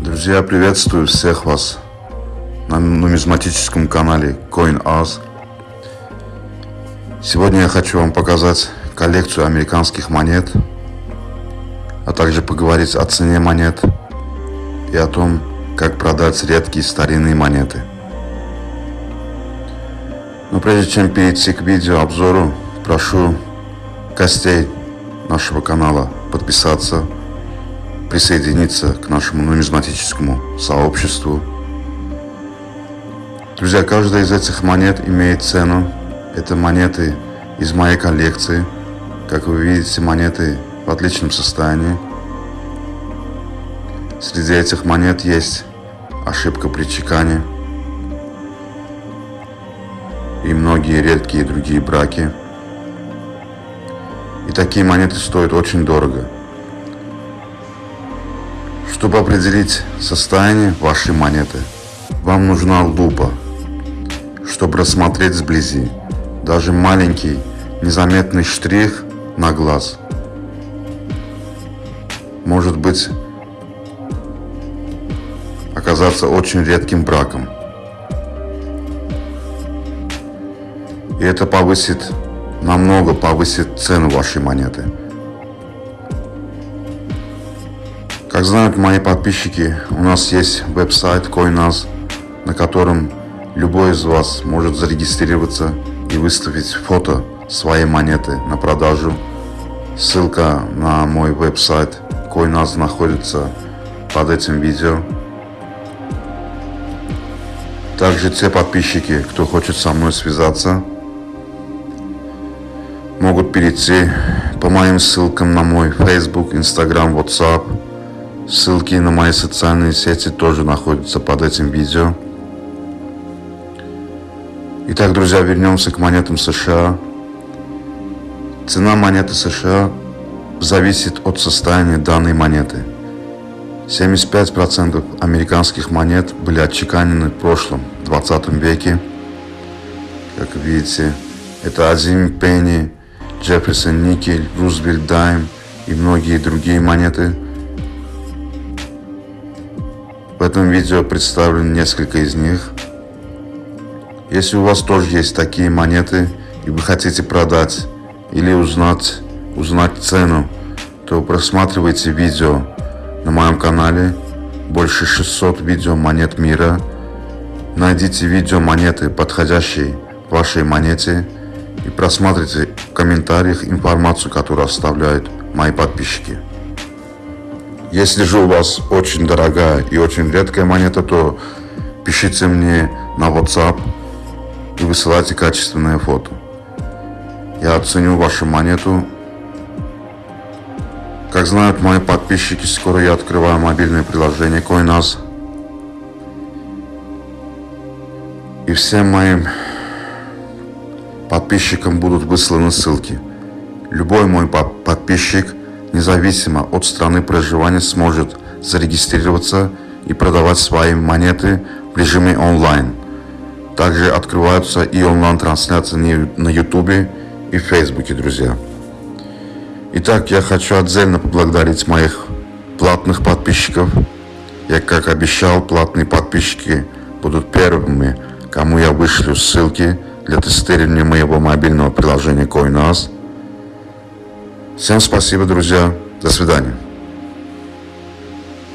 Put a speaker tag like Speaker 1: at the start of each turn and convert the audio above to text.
Speaker 1: Друзья, приветствую всех вас на нумизматическом канале CoinAz. Сегодня я хочу вам показать коллекцию американских монет, а также поговорить о цене монет и о том, как продать редкие старинные монеты. Но прежде чем перейти к видеообзору, прошу гостей нашего канала подписаться присоединиться к нашему нумизматическому сообществу. Друзья, каждая из этих монет имеет цену. Это монеты из моей коллекции. Как вы видите, монеты в отличном состоянии. Среди этих монет есть ошибка при чекане и многие редкие другие браки. И такие монеты стоят очень дорого. Чтобы определить состояние вашей монеты, вам нужна лупа, чтобы рассмотреть сблизи даже маленький незаметный штрих на глаз. Может быть оказаться очень редким браком. И это повысит, намного повысит цену вашей монеты. Как знают мои подписчики, у нас есть веб-сайт CoinAz, на котором любой из вас может зарегистрироваться и выставить фото своей монеты на продажу. Ссылка на мой веб-сайт CoinAz находится под этим видео. Также те подписчики, кто хочет со мной связаться, могут перейти по моим ссылкам на мой Facebook, Instagram, WhatsApp – Ссылки на мои социальные сети тоже находятся под этим видео. Итак, друзья, вернемся к монетам США. Цена монеты США зависит от состояния данной монеты. 75% американских монет были отчеканены в прошлом, 20 веке. Как видите, это Азим Пенни, Джефферсон Никель, Рузвельт Дайм и многие другие монеты – этом видео представлено несколько из них. Если у вас тоже есть такие монеты и вы хотите продать или узнать, узнать цену, то просматривайте видео на моем канале. Больше 600 видео монет мира. Найдите видео монеты, подходящие вашей монете и просматривайте в комментариях информацию, которую оставляют мои подписчики. Если же у вас очень дорогая и очень редкая монета, то пишите мне на WhatsApp и высылайте качественное фото. Я оценю вашу монету. Как знают мои подписчики, скоро я открываю мобильное приложение CoinAz. И всем моим подписчикам будут высланы ссылки. Любой мой подписчик независимо от страны проживания сможет зарегистрироваться и продавать свои монеты в режиме онлайн. Также открываются и онлайн-трансляции на YouTube и Фейсбуке, друзья. Итак, я хочу отдельно поблагодарить моих платных подписчиков. Я, как обещал, платные подписчики будут первыми, кому я вышлю ссылки для тестирования моего мобильного приложения CoinAz – Всем спасибо, друзья. До свидания.